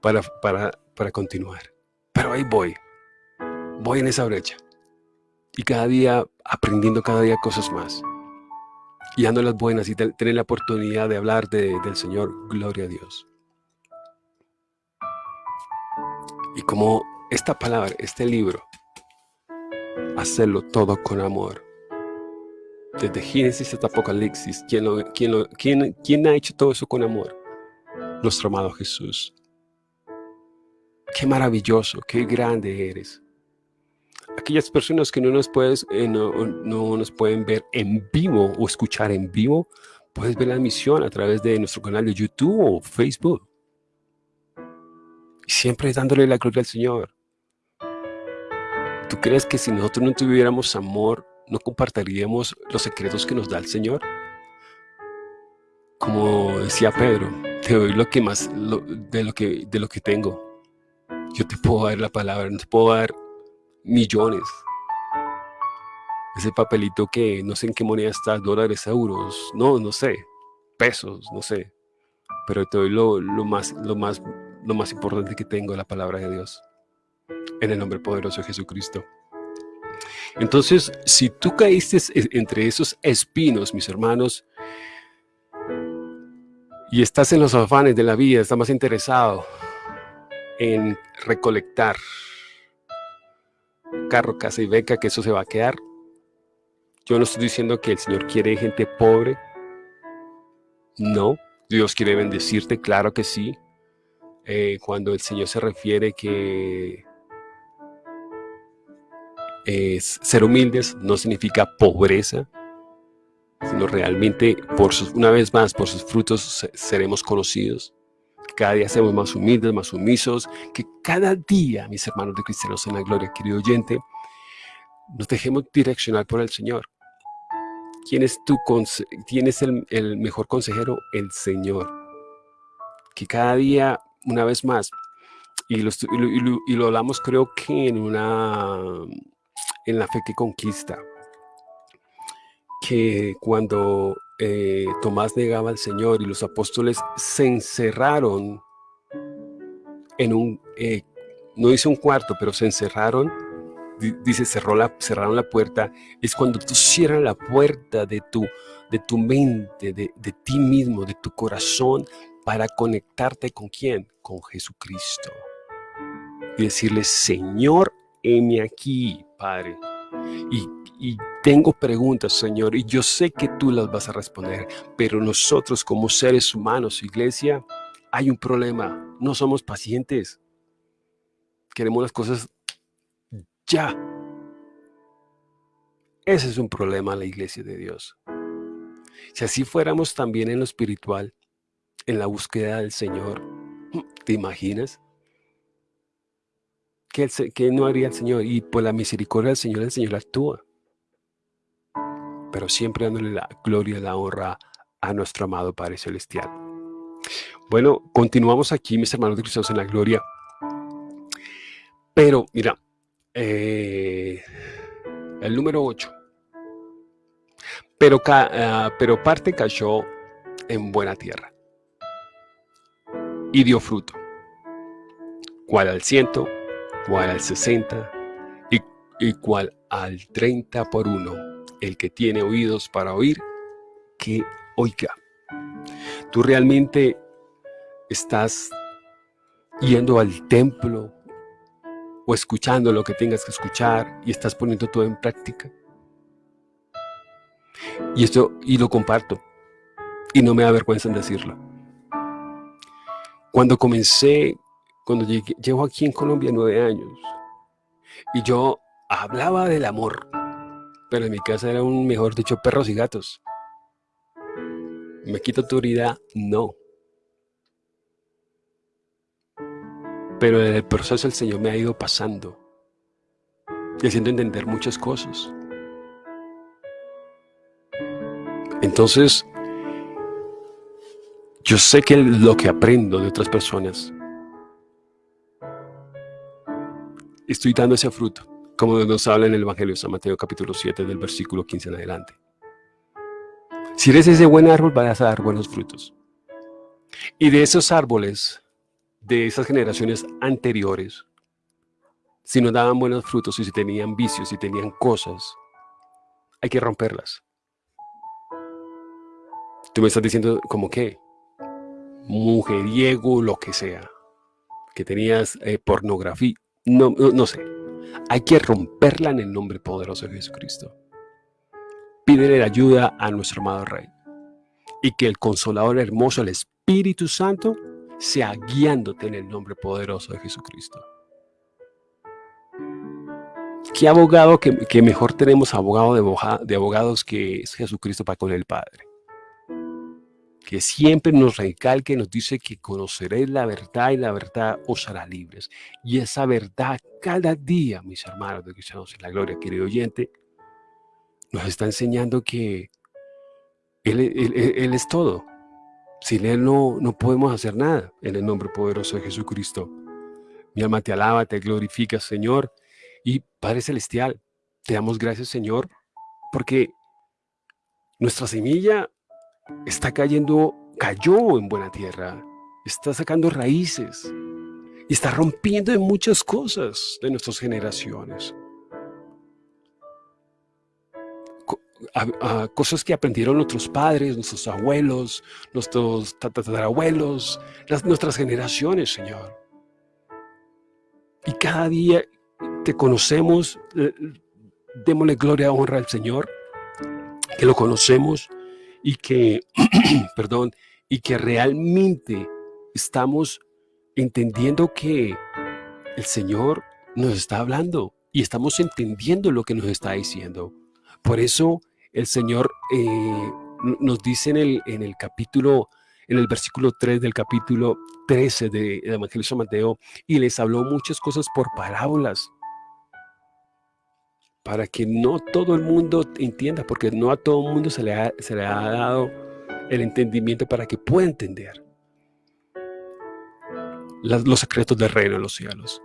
para, para, para continuar. Pero ahí voy, voy en esa brecha. Y cada día aprendiendo cada día cosas más. Y dando las buenas y tener la oportunidad de hablar de, del Señor. Gloria a Dios. Y como esta palabra, este libro, hacerlo todo con amor desde Génesis hasta Apocalipsis, ¿quién, quién, ha hecho todo eso con amor? Nuestro amado Jesús. Qué maravilloso, qué grande eres. Aquellas personas que no nos, puedes, eh, no, nos pueden ver en vivo o escuchar en vivo, puedes ver la emisión a través de nuestro canal de YouTube o Facebook. Siempre dándole la gloria al Señor. ¿Tú crees que si nosotros no tuviéramos amor, ¿no compartiríamos los secretos que nos da el Señor? Como decía Pedro, te doy lo que más, de, lo que, de lo que tengo. Yo te puedo dar la palabra, no te puedo dar millones. Ese papelito que no sé en qué moneda está, dólares, euros, no, no sé, pesos, no sé. Pero te doy lo, lo, más, lo, más, lo más importante que tengo, la palabra de Dios. En el nombre poderoso de Jesucristo. Entonces, si tú caíste entre esos espinos, mis hermanos, y estás en los afanes de la vida, estás más interesado en recolectar carro, casa y beca, que eso se va a quedar. Yo no estoy diciendo que el Señor quiere gente pobre. No, Dios quiere bendecirte, claro que sí. Eh, cuando el Señor se refiere que ser humildes no significa pobreza, sino realmente, por una vez más, por sus frutos seremos conocidos. Cada día seamos más humildes, más sumisos, que cada día, mis hermanos de cristianos en la gloria, querido oyente, nos dejemos direccionar por el Señor. ¿Quién es, tu quién es el, mejor consejero? El Señor. Que cada día, una vez más, y lo, y lo hablamos creo que en una en la fe que conquista, que cuando eh, Tomás negaba al Señor y los apóstoles se encerraron en un, eh, no dice un cuarto, pero se encerraron, dice cerró la, cerraron la puerta, es cuando tú cierras la puerta de tu, de tu mente, de, de ti mismo, de tu corazón, para conectarte con quién? Con Jesucristo. Y decirle, Señor, heme aquí, Padre. Y, y tengo preguntas, Señor, y yo sé que tú las vas a responder, pero nosotros como seres humanos, iglesia, hay un problema. No somos pacientes. Queremos las cosas ya. Ese es un problema en la iglesia de Dios. Si así fuéramos también en lo espiritual, en la búsqueda del Señor, ¿te imaginas? ¿Qué, no haría el Señor? Y por la misericordia del Señor, el Señor actúa. Pero siempre dándole la gloria y la honra a nuestro amado Padre Celestial. Bueno, continuamos aquí, mis hermanos de Cristo en la gloria. Pero, mira, eh, el número 8. Pero, uh, pero parte cayó en buena tierra y dio fruto. Cual al ciento, cual al sesenta y, y cual al treinta por uno. El que tiene oídos para oír, que oiga. Tú realmente estás yendo al templo o escuchando lo que tengas que escuchar y estás poniendo todo en práctica. Y esto, y lo comparto, y no me da en decirlo. Cuando comencé, cuando llegué, llevo aquí en Colombia nueve años, y yo hablaba del amor, pero en mi casa era un, mejor dicho, perros y gatos. ¿Me quito autoridad? No. Pero en el proceso el Señor me ha ido pasando y haciendo entender muchas cosas. Entonces, yo sé que lo que aprendo de otras personas, estoy dando ese fruto, como nos habla en el Evangelio de San Mateo capítulo 7 del versículo 15 en adelante. Si eres ese buen árbol, vas a dar buenos frutos. Y de esos árboles de esas generaciones anteriores, si no daban buenos frutos y si tenían vicios, si tenían cosas, hay que romperlas. Tú me estás diciendo como que mujeriego, lo que sea, que tenías eh, pornografía, no, no, sé. Hay que romperla en el nombre poderoso de Jesucristo. Pídele ayuda a nuestro amado Rey. Y que el Consolador hermoso, el Espíritu Santo, sea guiándote en el nombre poderoso de Jesucristo. ¿Qué abogado que, mejor tenemos abogado de, de, abogados que es Jesucristo para con el Padre? Que siempre nos recalque, nos dice que conoceréis la verdad y la verdad os hará libres. Y esa verdad cada día, mis hermanos de Cristianos en la Gloria, querido oyente, nos está enseñando que Él, él es todo. Sin Él no, no podemos hacer nada en el nombre poderoso de Jesucristo. Mi alma te alaba, te glorifica, Señor. Y Padre Celestial, te damos gracias, Señor, porque nuestra semilla está cayendo, cayó en buena tierra, está sacando raíces y está rompiendo en muchas cosas de nuestras generaciones. cosas que aprendieron nuestros padres, nuestros abuelos, nuestros tatarabuelos, las, nuestras generaciones, Señor. Y cada día te conocemos, eh, démosle gloria, honra al Señor, que lo conocemos y que, perdón, y que realmente estamos entendiendo que el Señor nos está hablando y estamos entendiendo lo que nos está diciendo. Por eso el Señor eh, nos dice en el, en el capítulo, en el versículo 3 del capítulo 13 del Evangelio de Mateo, y les habló muchas cosas por parábolas, para que no todo el mundo entienda, porque no a todo el mundo se le ha, dado el entendimiento para que pueda entender los secretos del reino de los cielos.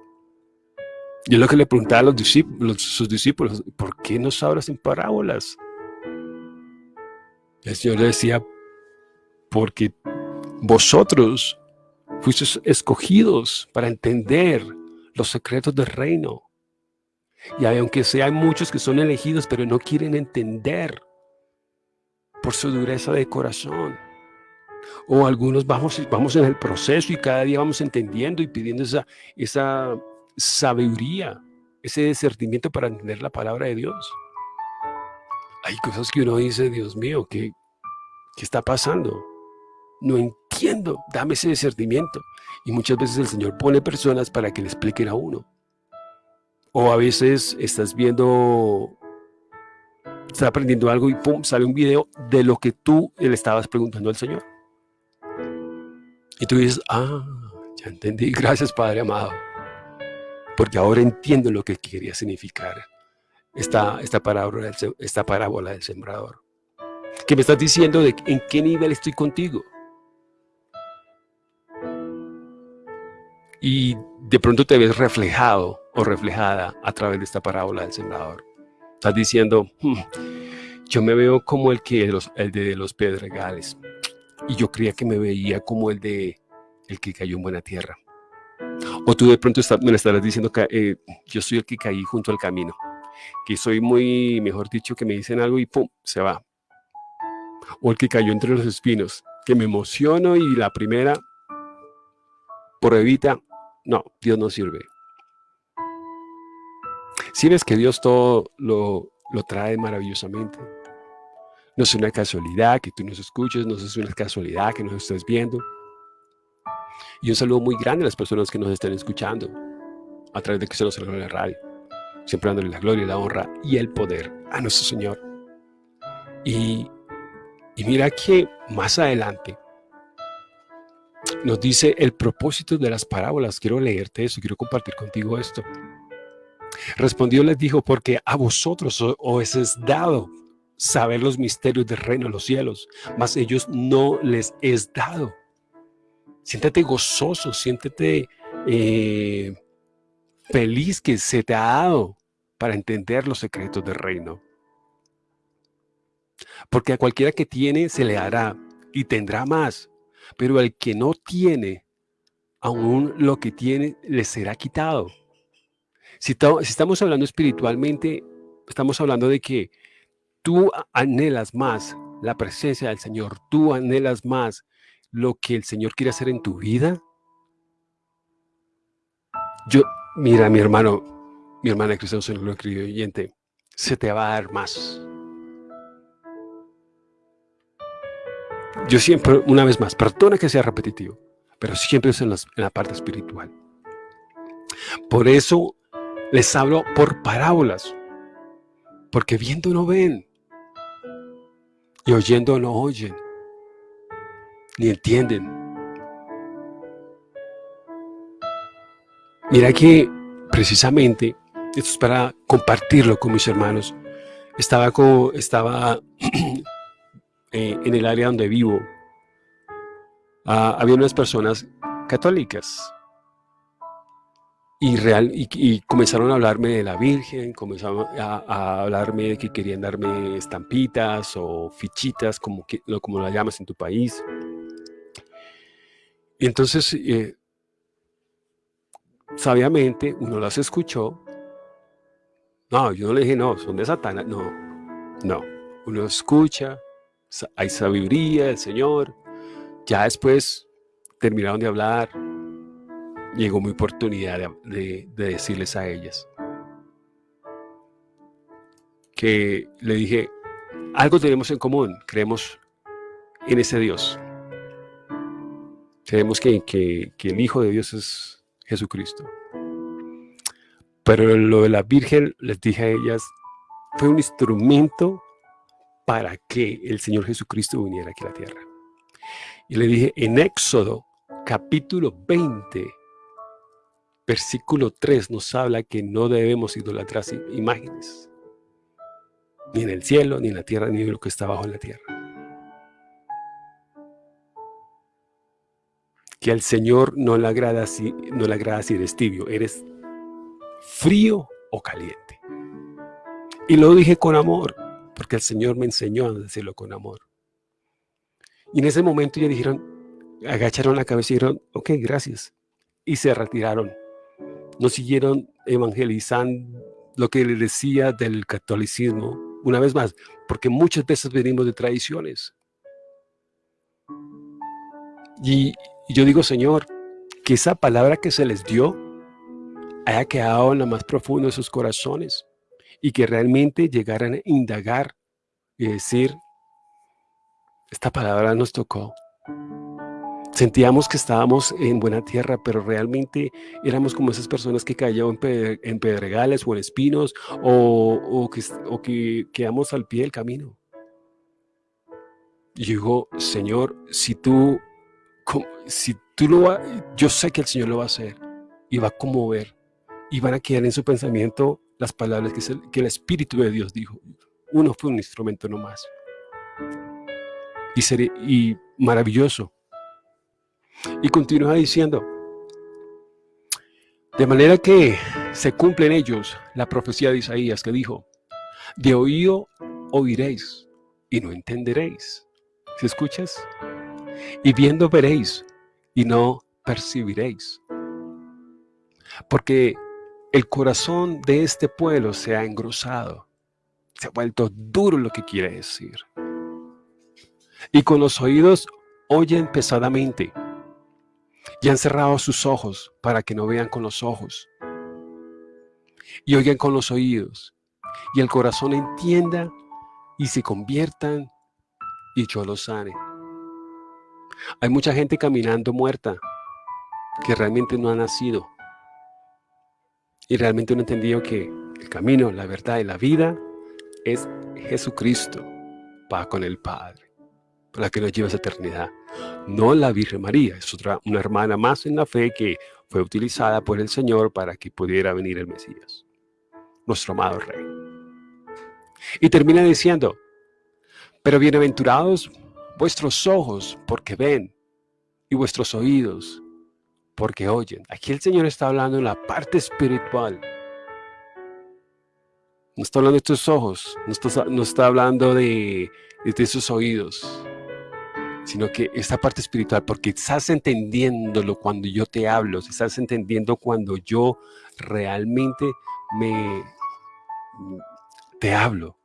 Yo lo que le preguntaba a los discípulos, sus discípulos, ¿por qué nos hablas en parábolas? El Señor le decía, porque vosotros fuisteis escogidos para entender los secretos del reino. Y aunque sean muchos que son elegidos, pero no quieren entender por su dureza de corazón. O algunos vamos, vamos en el proceso y cada día vamos entendiendo y pidiendo esa, esa sabiduría, ese discernimiento para entender la palabra de Dios. Hay cosas que uno dice, Dios mío, ¿qué, qué está pasando? No entiendo, dame ese discernimiento. Y muchas veces el Señor pone personas para que le expliquen a uno. O a veces estás viendo, estás aprendiendo algo y pum, sale un video de lo que tú le estabas preguntando al Señor. Y tú dices, ah, ya entendí, gracias Padre amado. Porque ahora entiendo lo que quería significar esta, esta, parábola, esta parábola del sembrador. Que me estás diciendo de en qué nivel estoy contigo. Y de pronto te ves reflejado o reflejada a través de esta parábola del sembrador. Estás diciendo, hmm, yo me veo como el, que, el de los pedregales. Y yo creía que me veía como el de el que cayó en buena tierra. O tú de pronto me estarás diciendo que eh, yo soy el que caí junto al camino. Que soy muy, mejor dicho, que me dicen algo y ¡pum! se va. O el que cayó entre los espinos. Que me emociono y la primera, por evita, no, Dios no sirve. Si ves que Dios todo lo, lo trae maravillosamente. No es una casualidad que tú nos escuches, no es una casualidad que nos estés viendo. Y un saludo muy grande a las personas que nos están escuchando a través de que se nos en la radio. Siempre dándole la gloria, la honra y el poder a nuestro Señor. Y, y mira que más adelante nos dice el propósito de las parábolas. Quiero leerte eso, quiero compartir contigo esto. Respondió les dijo, porque a vosotros os es dado saber los misterios del reino de los cielos, mas ellos no les es dado. Siéntete gozoso, siéntete eh, feliz que se te ha dado para entender los secretos del reino. Porque a cualquiera que tiene se le hará y tendrá más, pero al que no tiene, aún lo que tiene le será quitado. Si, estamos hablando espiritualmente, estamos hablando de que tú anhelas más la presencia del Señor, tú anhelas más lo que el Señor quiere hacer en tu vida? Yo, mira, mi hermano, mi hermana Cristo Señor lo oyente, se te va a dar más. Yo siempre, una vez más, perdona que sea repetitivo, pero siempre es en, en la parte espiritual. Por eso les hablo por parábolas, porque viendo no ven y oyendo no oyen ni entienden. Mira que precisamente, esto es para compartirlo con mis hermanos, estaba, estaba eh, en el área donde vivo, ah, había unas personas católicas y, real, y, comenzaron a hablarme de la Virgen, comenzaron a, hablarme de que querían darme estampitas o fichitas, como, que, como la llamas en tu país. Y entonces, eh, sabiamente, uno las escuchó. No, yo no le dije, no, son de Satanás. No, no. Uno escucha, hay sabiduría del Señor. Ya después terminaron de hablar. Llegó mi oportunidad de, de decirles a ellas que le dije, algo tenemos en común, creemos en ese Dios. Creemos que, que, el Hijo de Dios es Jesucristo. Pero lo de la Virgen, les dije a ellas, fue un instrumento para que el Señor Jesucristo viniera aquí a la tierra. Y le dije, en Éxodo capítulo 20, versículo 3 nos habla que no debemos idolatrar imágenes, ni en el cielo, ni en la tierra, ni en lo que está bajo en la tierra. que al Señor no le agrada si, no le agrada si eres tibio, eres frío o caliente. Y lo dije con amor, porque el Señor me enseñó a decirlo con amor. Y en ese momento ya dijeron, agacharon la cabeza y dijeron, ok, gracias. Y se retiraron. No siguieron evangelizando lo que les decía del catolicismo, una vez más, porque muchas veces venimos de tradiciones. Y yo digo, Señor, que esa palabra que se les dio haya quedado en lo más profundo de sus corazones y que realmente llegaran a indagar y decir, esta palabra nos tocó. Sentíamos que estábamos en buena tierra, pero realmente éramos como esas personas que cayeron en pedregales o en espinos o, que, o que quedamos al pie del camino. Y digo, Señor, si tú, si tú lo vas, yo sé que el Señor lo va a hacer y va a conmover y van a quedar en su pensamiento las palabras que, el, Espíritu de Dios dijo. Uno fue un instrumento nomás. Y, y maravilloso. Y continúa diciendo, de manera que se cumple en ellos la profecía de Isaías que dijo, de oído oiréis y no entenderéis. ¿Si escuchas? Y viendo veréis y no percibiréis. Porque el corazón de este pueblo se ha engrosado, se ha vuelto duro lo que quiere decir. Y con los oídos oyen pesadamente y han cerrado sus ojos para que no vean con los ojos y oigan con los oídos y el corazón entienda y se conviertan y yo los sane. Hay mucha gente caminando muerta que realmente no ha nacido y realmente no ha entendido que el camino, la verdad y la vida es Jesucristo, va con el Padre, para que nos lleve a eternidad no la Virgen María, es otra, una hermana más en la fe que fue utilizada por el Señor para que pudiera venir el Mesías, nuestro amado Rey. Y termina diciendo, pero bienaventurados vuestros ojos porque ven y vuestros oídos porque oyen. Aquí el Señor está hablando en la parte espiritual. No está hablando de tus ojos, no está, no está hablando de, de tus oídos, sino que esta parte espiritual, porque estás entendiéndolo cuando yo te hablo, estás entendiendo cuando yo realmente me te hablo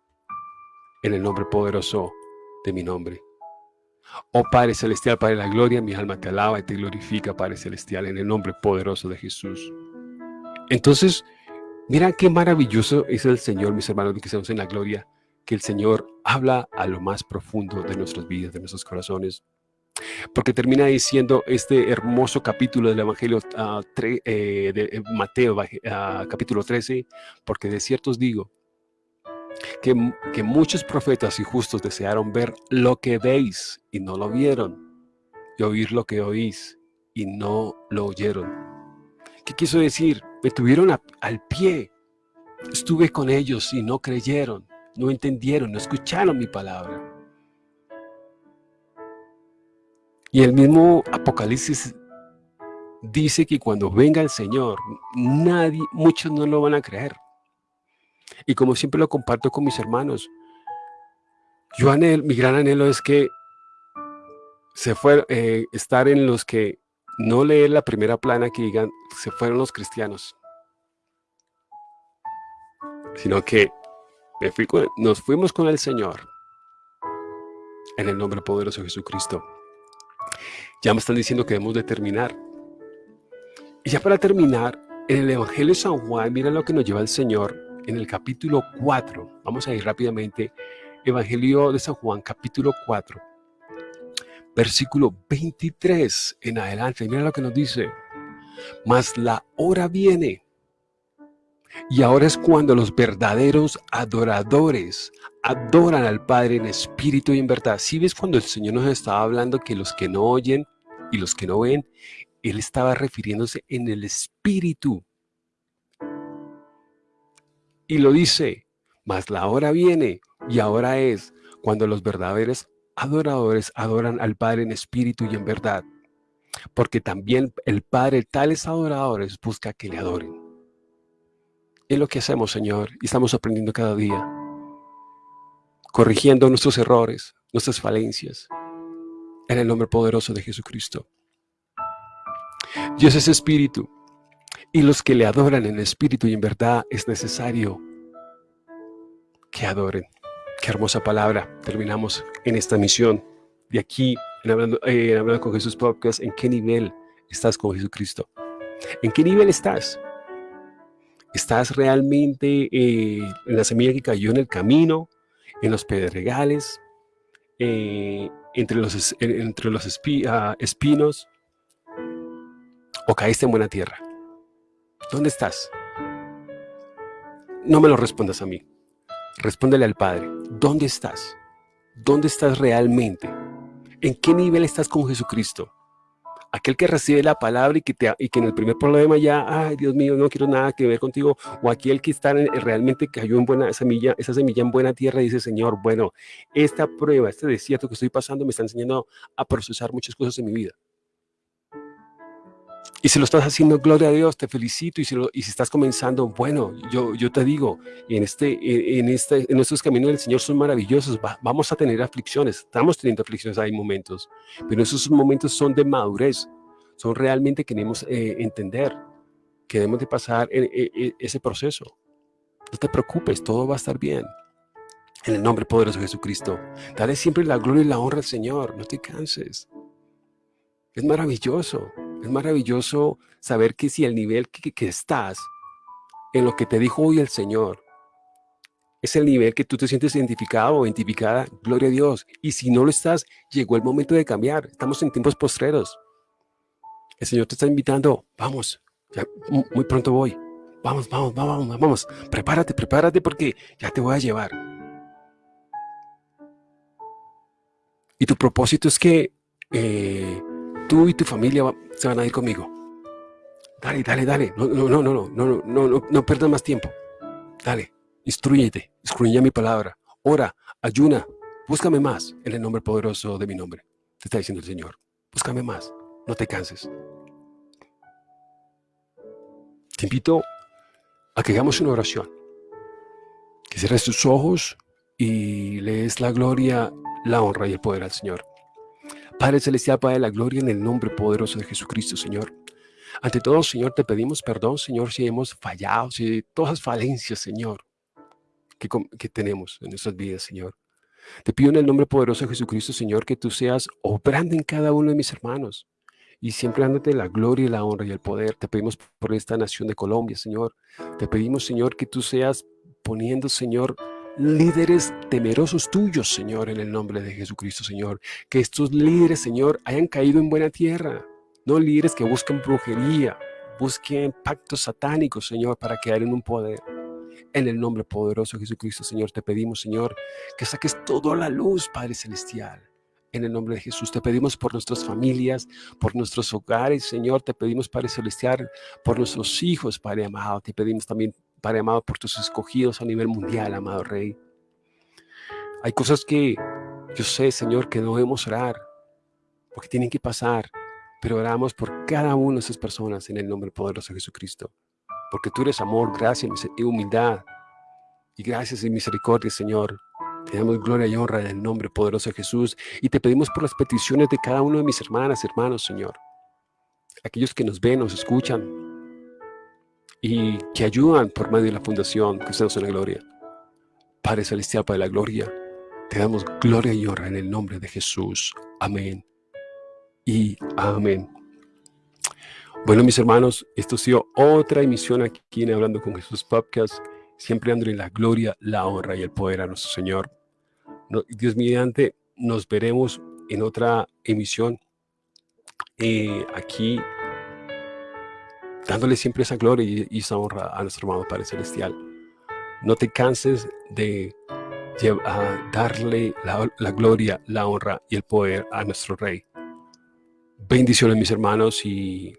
en el nombre poderoso de mi nombre. Oh Padre Celestial, Padre de la Gloria, mi alma te alaba y te glorifica, Padre Celestial, en el nombre poderoso de Jesús. Entonces, mira qué maravilloso es el Señor, mis hermanos, que estamos en la gloria, que el Señor habla a lo más profundo de nuestras vidas, de nuestros corazones. Porque termina diciendo este hermoso capítulo del Evangelio uh, eh, de eh, Mateo, uh, capítulo 13, porque de cierto os digo que muchos profetas y justos desearon ver lo que veis y no lo vieron, y oír lo que oís y no lo oyeron. ¿Qué quiso decir? Me tuvieron al pie, estuve con ellos y no creyeron no entendieron, no escucharon mi palabra. Y el mismo Apocalipsis dice que cuando venga el Señor, nadie, muchos no lo van a creer. Y como siempre lo comparto con mis hermanos, yo anhelo, mi gran anhelo es que se fue, eh, estar en los que no leer la primera plana que digan se fueron los cristianos, sino que nos fuimos con el Señor. En el nombre poderoso de Jesucristo. Ya me están diciendo que debemos de terminar. Y ya para terminar, en el Evangelio de San Juan, mira lo que nos lleva el Señor en el capítulo 4. Vamos a ir rápidamente. Evangelio de San Juan, capítulo 4. Versículo 23 en adelante. Mira lo que nos dice. Mas la hora viene y ahora es cuando los verdaderos adoradores adoran al Padre en espíritu y en verdad. Si ves cuando el Señor nos estaba hablando que los que no oyen y los que no ven, Él estaba refiriéndose en el espíritu. Y lo dice, mas la hora viene y ahora es cuando los verdaderos adoradores adoran al Padre en espíritu y en verdad. Porque también el Padre tales adoradores busca que le adoren. Lo que hacemos, Señor, y estamos aprendiendo cada día, corrigiendo nuestros errores, nuestras falencias, en el nombre poderoso de Jesucristo. Dios es espíritu, y los que le adoran en espíritu y en verdad es necesario que adoren. Qué hermosa palabra. Terminamos en esta misión de aquí en Hablando, eh, con Jesús ¿en qué nivel estás con Jesucristo? ¿En qué nivel estás? ¿Estás realmente eh, en la semilla que cayó en el camino, en los pedregales, eh, entre los, entre los ah, espinos? ¿O caíste en buena tierra? ¿Dónde estás? No me lo respondas a mí. Respóndele al Padre. ¿Dónde estás? ¿Dónde estás realmente? ¿En qué nivel estás con Jesucristo? Aquel que recibe la palabra y que, te, y que en el primer problema ya, ay Dios mío, no quiero nada que ver contigo, o aquel que está realmente cayó en buena semilla, esa semilla en buena tierra y dice, Señor, bueno, esta prueba, este desierto que estoy pasando me está enseñando a procesar muchas cosas en mi vida. Y si lo estás haciendo, gloria a Dios, te felicito. Y si, y si estás comenzando, bueno, yo, yo te digo, en, este, en, este, en estos caminos del Señor son maravillosos. vamos a tener aflicciones, estamos teniendo aflicciones, hay momentos. Pero esos momentos son de madurez. Son realmente queremos eh, entender que debemos de pasar ese proceso. No te preocupes, todo va a estar bien. En el nombre poderoso de Jesucristo. Dale siempre la gloria y la honra al Señor. No te canses. Es maravilloso. Es maravilloso saber que si el nivel que, estás, en lo que te dijo hoy el Señor, es el nivel que tú te sientes identificado o identificada, gloria a Dios. Y si no lo estás, llegó el momento de cambiar. Estamos en tiempos postreros. El Señor te está invitando, vamos, ya muy pronto voy. Vamos, vamos, vamos, vamos, prepárate, prepárate porque ya te voy a llevar. Y tu propósito es que eh, tú y tu familia se van a ir conmigo. Dale, dale, dale. No, no, no, no, no, no, no, no, no pierdas más tiempo. Dale, instruyete, instruye mi palabra. Ora, ayuna, búscame más en el nombre poderoso de mi nombre. Te está diciendo el Señor. Búscame más, no te canses. Te invito a que hagamos una oración. Que cierres tus ojos y lees la gloria, la honra y el poder al Señor. Padre Celestial, Padre de la gloria, en el nombre poderoso de Jesucristo, Señor. Ante todo, Señor, te pedimos perdón, Señor, si hemos fallado, si todas las falencias, Señor, que, que tenemos en nuestras vidas, Señor. Te pido en el nombre poderoso de Jesucristo, Señor, que tú seas obrando en cada uno de mis hermanos y siempre dándote la gloria la honra y el poder. Te pedimos por esta nación de Colombia, Señor. Te pedimos, Señor, que tú seas poniendo, Señor, líderes temerosos tuyos, Señor, en el nombre de Jesucristo, Señor. Que estos líderes, Señor, hayan caído en buena tierra. No líderes que busquen brujería, busquen pactos satánicos, Señor, para quedar en un poder. En el nombre poderoso de Jesucristo, Señor, te pedimos, Señor, que saques toda la luz, Padre Celestial. En el nombre de Jesús te pedimos por nuestras familias, por nuestros hogares, Señor. Te pedimos, Padre Celestial, por nuestros hijos, Padre amado. Te pedimos también Padre amado, por tus escogidos a nivel mundial, amado Rey. Hay cosas que yo sé, Señor, que no debemos orar, porque tienen que pasar, pero oramos por cada una de esas personas en el nombre poderoso de Jesucristo. Porque tú eres amor, gracia y humildad. Y gracias y misericordia, Señor. Te damos gloria y honra en el nombre poderoso de Jesús. Y te pedimos por las peticiones de cada uno de mis hermanas, hermanos, Señor. Aquellos que nos ven, nos escuchan, y que ayudan por medio de la Fundación Cristianos en la Gloria. Padre Celestial, Padre de la Gloria, te damos gloria y honra en el nombre de Jesús. Amén y amén. Bueno, mis hermanos, esto ha sido otra emisión aquí en Hablando con Jesús Podcast, siempre dándole la gloria, la honra y el poder a nuestro Señor. Dios mediante, nos veremos en otra emisión eh, aquí dándole siempre esa gloria y, esa honra a nuestro hermano Padre Celestial. No te canses de darle la, gloria, la honra y el poder a nuestro Rey. Bendiciones mis hermanos y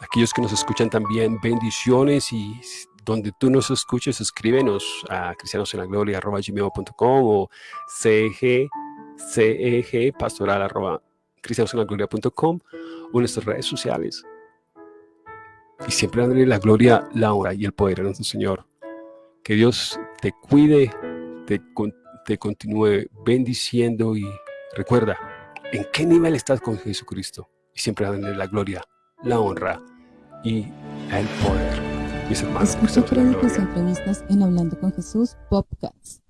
aquellos que nos escuchan también, bendiciones y donde tú nos escuches, escríbenos a cristianosenlagloria.com o ceg, ceg pastoral arroba cristianosenlagloria.com o nuestras redes sociales y siempre darle la gloria, la honra y el poder a nuestro Señor. Que Dios te cuide, te, te continúe bendiciendo y recuerda en qué nivel estás con Jesucristo. Y siempre darle la gloria, la honra y el poder. Mis hermanos. Escucha en Hablando con Jesús Podcast.